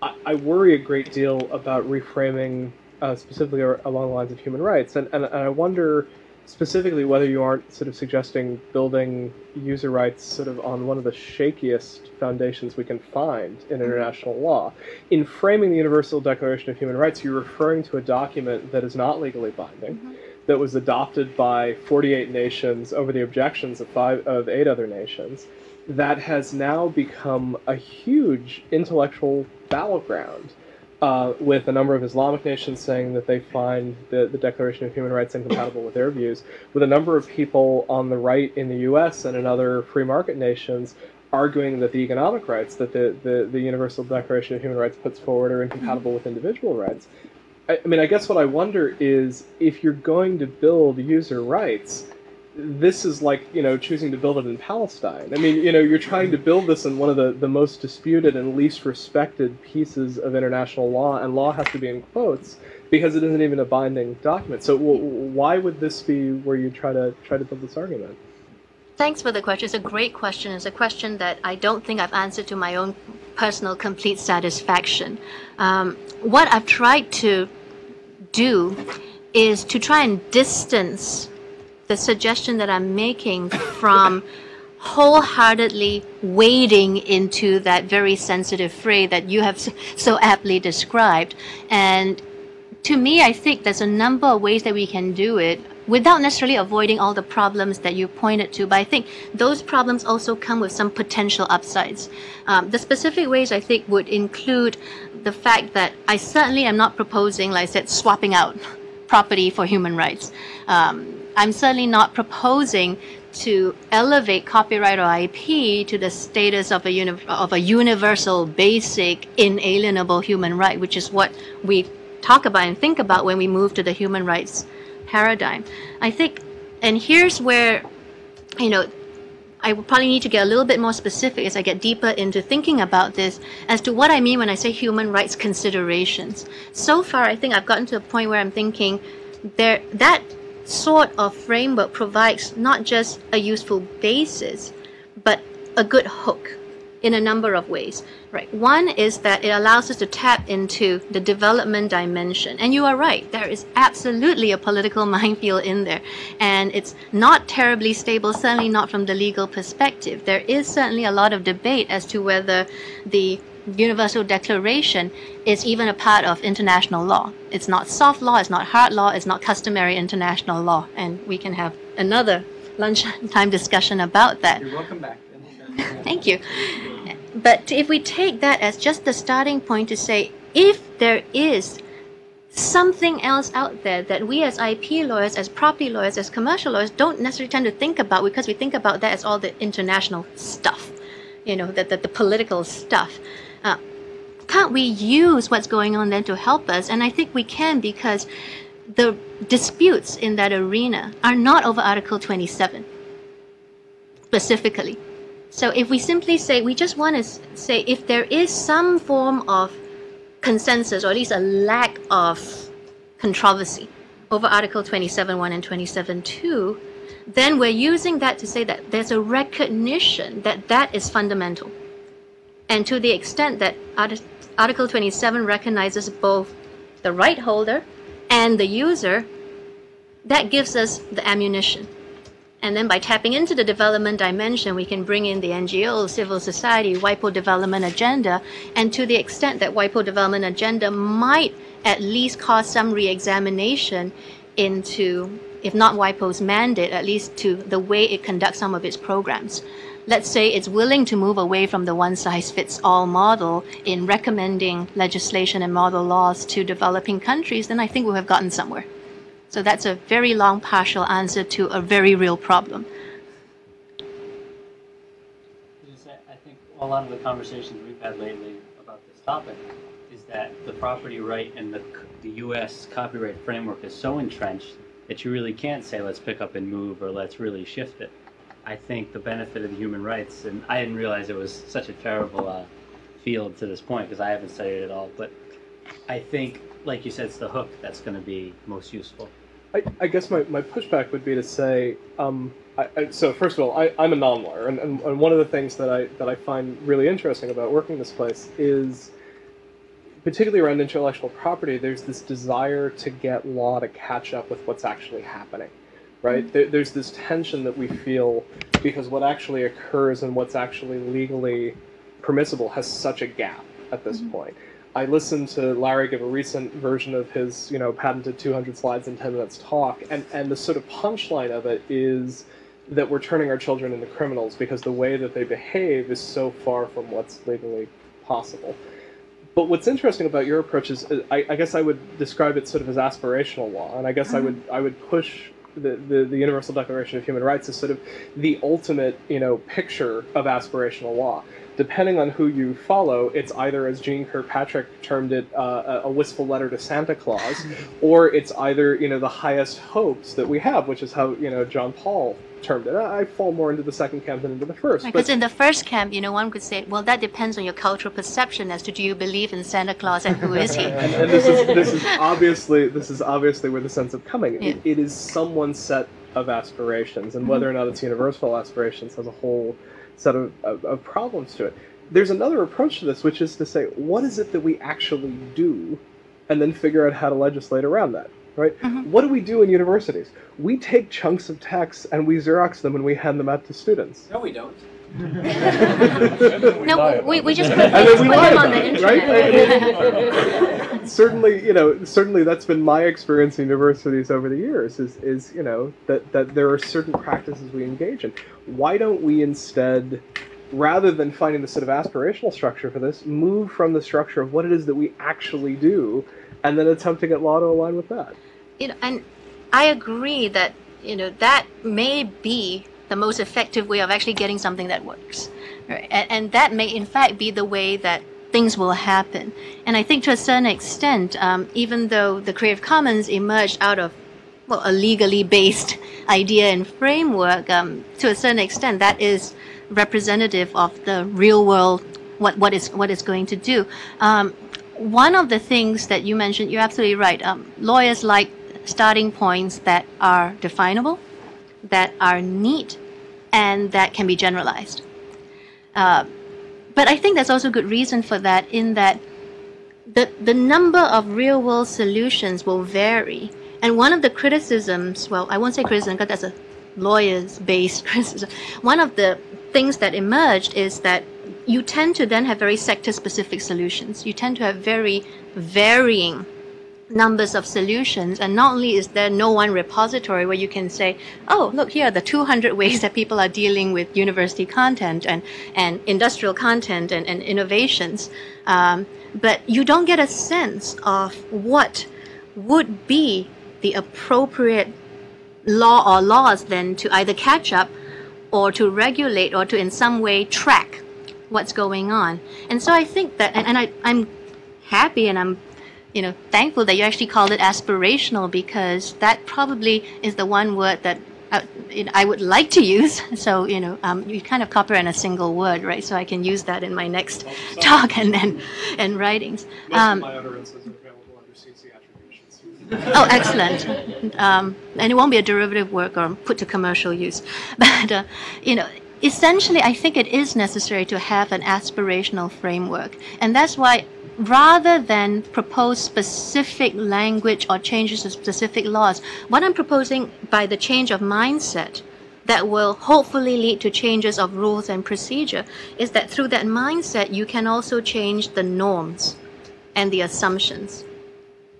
I, I worry a great deal about reframing uh, specifically along the lines of human rights, and, and, and I wonder specifically whether you aren't sort of suggesting building user rights sort of on one of the shakiest foundations we can find in Mm-hmm. international law. In framing the Universal Declaration of Human Rights, you're referring to a document that is not legally binding, Mm-hmm. that was adopted by 48 nations over the objections of five of eight other nations, that has now become a huge intellectual battleground uh, with a number of Islamic nations saying that they find the, the Declaration of Human Rights incompatible with their views, with a number of people on the right in the US and in other free market nations arguing that the economic rights that the, the, the Universal Declaration of Human Rights puts forward are incompatible with individual rights. I, I mean, I guess what I wonder is if you're going to build user rights, this is like you know choosing to build it in Palestine. I mean, you know, you're trying to build this in one of the, the most disputed and least respected pieces of international law, and law has to be in quotes because it isn't even a binding document. So, w- why would this be where you try to try to build this argument? Thanks for the question. It's a great question. It's a question that I don't think I've answered to my own personal complete satisfaction. Um, what I've tried to do is to try and distance the suggestion that I'm making from wholeheartedly wading into that very sensitive fray that you have so aptly described. And to me, I think there's a number of ways that we can do it without necessarily avoiding all the problems that you pointed to. But I think those problems also come with some potential upsides. Um, the specific ways I think would include the fact that I certainly am not proposing, like I said, swapping out property for human rights. Um, I'm certainly not proposing to elevate copyright or IP to the status of a, of a universal, basic, inalienable human right, which is what we talk about and think about when we move to the human rights paradigm. I think, and here's where, you know, I will probably need to get a little bit more specific as I get deeper into thinking about this as to what I mean when I say human rights considerations. So far, I think I've gotten to a point where I'm thinking there that sort of framework provides not just a useful basis, but a good hook in a number of ways. Right. One is that it allows us to tap into the development dimension. And you are right, there is absolutely a political (laughs) minefield in there. And it's not terribly stable, certainly not from the legal perspective. There is certainly a lot of debate as to whether the Universal Declaration is even a part of international law. It's not soft law, it's not hard law, it's not customary international law. And we can have another lunchtime (laughs) discussion about that. You're welcome back. (laughs) Thank you. But if we take that as just the starting point to say, if there is something else out there that we as IP lawyers, as property lawyers, as commercial lawyers don't necessarily tend to think about because we think about that as all the international stuff, you know, the, the, the political stuff. Uh, can't we use what's going on then to help us? And I think we can because the disputes in that arena are not over Article 27 specifically. So if we simply say, we just want to say if there is some form of consensus or at least a lack of controversy over Article 27.1 and 27.2, then we're using that to say that there's a recognition that that is fundamental. And to the extent that Article 27 recognizes both the right holder and the user, that gives us the ammunition. And then by tapping into the development dimension, we can bring in the NGO, civil society, WIPO development agenda. And to the extent that WIPO development agenda might at least cause some re-examination, into, if not WIPO's mandate, at least to the way it conducts some of its programs. Let's say it's willing to move away from the one size fits all model in recommending legislation and model laws to developing countries, then I think we'll have gotten somewhere. So that's a very long partial answer to a very real problem. I think a lot of the conversations we've had lately about this topic is that the property right and the, the US copyright framework is so entrenched that you really can't say, let's pick up and move, or let's really shift it. I think the benefit of the human rights, and I didn't realize it was such a terrible uh, field to this point because I haven't studied it at all, but I think, like you said, it's the hook that's going to be most useful. I, I guess my, my pushback would be to say, um, I, I, so first of all, I, I'm a non-lawyer, and, and, and one of the things that I that I find really interesting about working this place is, particularly around intellectual property, there's this desire to get law to catch up with what's actually happening, right? There, there's this tension that we feel because what actually occurs and what's actually legally permissible has such a gap at this point. I listened to Larry give a recent version of his, you know, patented 200 slides in 10 minutes talk, and, and the sort of punchline of it is that we're turning our children into criminals because the way that they behave is so far from what's legally possible. But what's interesting about your approach is, uh, I, I guess I would describe it sort of as aspirational law, and I guess I would I would push the, the, the Universal Declaration of Human Rights is sort of the ultimate, you know, picture of aspirational law. Depending on who you follow, it's either, as Jeane Kirkpatrick termed it, uh, a a wistful letter to Santa Claus, (laughs) or it's either, you know, the highest hopes that we have, which is how, you know, John Paul termed it. I I fall more into the second camp than into the first. Because in the first camp, you know, one could say, well, that depends on your cultural perception as to do you believe in Santa Claus and who is he? (laughs) and, and this is this is obviously this is obviously where the sense of coming. It, Yeah. it is someone's set of aspirations, and whether or mm-hmm. not it's universal aspirations has a whole set of, of, of problems to it. There's another approach to this, which is to say, what is it that we actually do, and then figure out how to legislate around that. Right? Mm-hmm. What do we do in universities? We take chunks of text and we Xerox them and we hand them out to students. No, we don't. (laughs) No, we, we just put, (laughs) And then put them on the it, right? (laughs) certainly, you know, certainly that's been my experience in universities over the years. Is is you know that that there are certain practices we engage in. Why don't we instead, rather than finding the sort of aspirational structure for this, move from the structure of what it is that we actually do, and then attempt to get law to align with that? you know, and I agree that you know that may be the most effective way of actually getting something that works, right? And, and that may in fact be the way that things will happen. And I think to a certain extent, um, even though the Creative Commons emerged out of well, a legally based (laughs) idea and framework, um, to a certain extent, that is representative of the real world, what, what, is, what it's going to do. Um, one of the things that you mentioned, you're absolutely right. Um, lawyers like starting points that are definable, that are neat, and that can be generalized. Uh, but I think there's also good reason for that in that the, the number of real world solutions will vary. And one of the criticisms, well, I won't say criticism because that's a lawyer's based (laughs) criticism. One of the things that emerged is that you tend to then have very sector specific solutions. You tend to have very varying numbers of solutions and not only is there no one repository where you can say oh look here are the 200 ways that people are dealing with university content and, and industrial content and, and innovations um, but you don't get a sense of what would be the appropriate law or laws then to either catch up or to regulate or to in some way track what's going on and so i think that and, and I, i'm happy and i'm you know, thankful that you actually called it aspirational because that probably is the one word that I, you know, I would like to use. (laughs) So, you know, um, you kind of copy in a single word, right? So I can use that in my next (laughs) talk and and, and writings. Um, my utterances are available under CC attributions. Oh, excellent. Um, and it won't be a derivative work or put to commercial use. (laughs) But, uh, you know, essentially, I think it is necessary to have an aspirational framework. And that's why, rather than propose specific language or changes to specific laws, what I'm proposing by the change of mindset that will hopefully lead to changes of rules and procedure is that through that mindset, you can also change the norms and the assumptions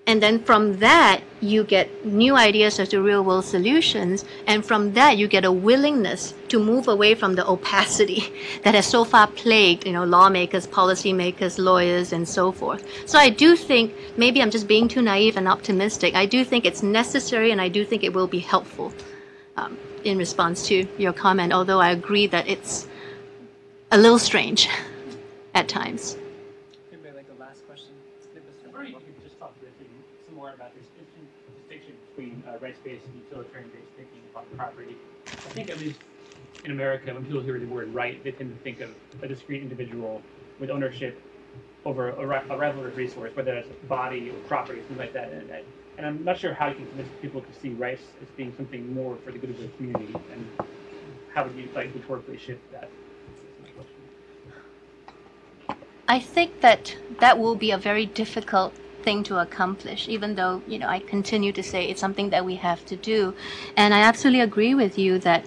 And then from that, you get new ideas as to real world solutions. And from that, you get a willingness to move away from the opacity (laughs) that has so far plagued, you know, lawmakers, policymakers, lawyers, and so forth. So I do think, maybe I'm just being too naive and optimistic. I do think it's necessary and I do think it will be helpful um, in response to your comment, although I agree that it's a little strange (laughs) at times. Anybody like a last question? Snip us Or you could just talk briefly some more about this distin- distinction between uh, rights-based and utilitarian-based thinking about property. I think at least in America, when people hear the word right, they tend to think of a discrete individual with ownership over a, a relevant resource, whether that's a body or property, something like that. And, and- I'm not sure how you can convince people to see rights as being something more for the good of the community, and how would you like rhetorically shift that? I think that that will be a very difficult thing to accomplish, even though, you know, I continue to say it's something that we have to do. And I absolutely agree with you that,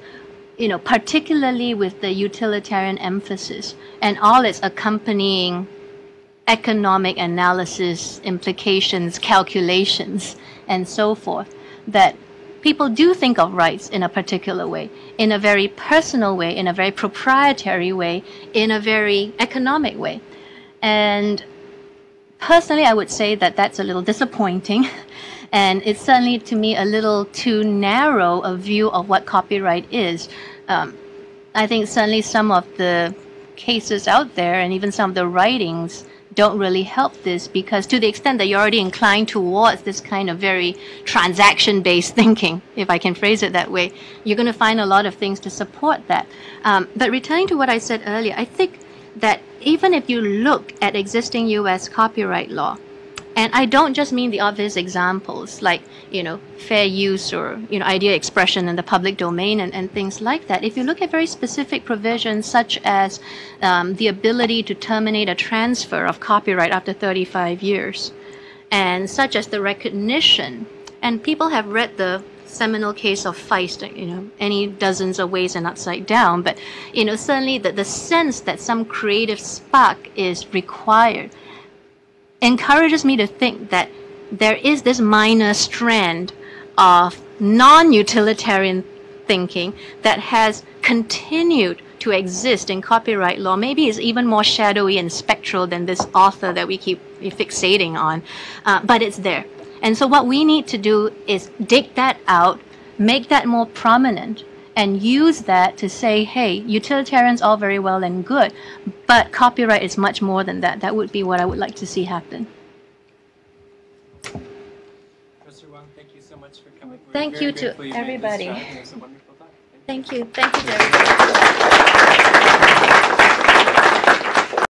you know, particularly with the utilitarian emphasis and all its accompanying economic analysis, implications, calculations, and so forth, that people do think of rights in a particular way, in a very personal way, in a very proprietary way, in a very economic way. And personally, I would say that that's a little disappointing. (laughs) And it's certainly to me a little too narrow a view of what copyright is. Um, I think certainly some of the cases out there and even some of the writings don't really help this because to the extent that you're already inclined towards this kind of very transaction based (laughs) thinking, if I can phrase it that way, you're going to find a lot of things to support that. Um, but returning to what I said earlier, I think that even if you look at existing US copyright law, and I don't just mean the obvious examples like, you know, fair use or, you know, idea expression in the public domain and, and things like that. If you look at very specific provisions such as um, the ability to terminate a transfer of copyright after 35 years, and such as the recognition, and people have read the seminal case of Feist, you know, any dozens of ways and upside down, but, you know, certainly the, the sense that some creative spark is required encourages me to think that there is this minor strand of non-utilitarian thinking that has continued to exist in copyright law. Maybe it's even more shadowy and spectral than this author that we keep fixating on, uh, but it's there. And so what we need to do is dig that out, make that more prominent, and use that to say, hey, utilitarians all very well and good, but copyright is much more than that. That would be what I would like to see happen. Professor Wang, thank you so much for coming. We're Thank you to grateful you made this everybody. It was a wonderful talk. Thank you. Thank you. Thank you, Jerry.